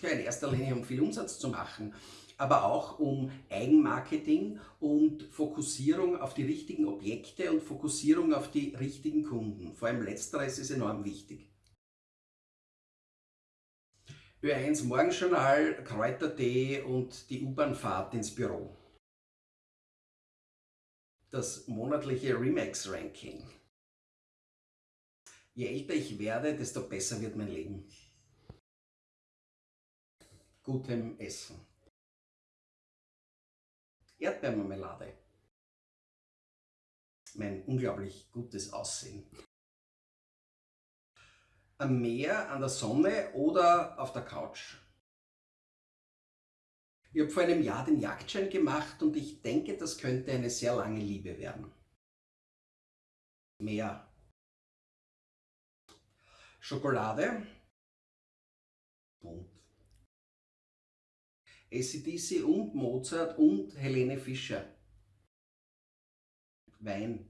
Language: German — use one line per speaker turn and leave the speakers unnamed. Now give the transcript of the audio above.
Ja, in erster Linie um viel Umsatz zu machen, aber auch um Eigenmarketing und Fokussierung auf die richtigen Objekte und Fokussierung auf die richtigen Kunden. Vor allem letzteres ist enorm wichtig. Ö1 Morgenjournal, Kräutertee und die U-Bahn-Fahrt ins Büro. Das monatliche Remax-Ranking. Je älter ich werde, desto besser wird mein Leben. Gutem Essen. Erdbeermarmelade. Mein unglaublich gutes Aussehen. Am Meer, an der Sonne oder auf der Couch. Ich habe vor einem Jahr den Jagdschein gemacht und ich denke, das könnte eine sehr lange Liebe werden. Meer. Schokolade. Bunt. ACDC und Mozart und Helene Fischer. Wein.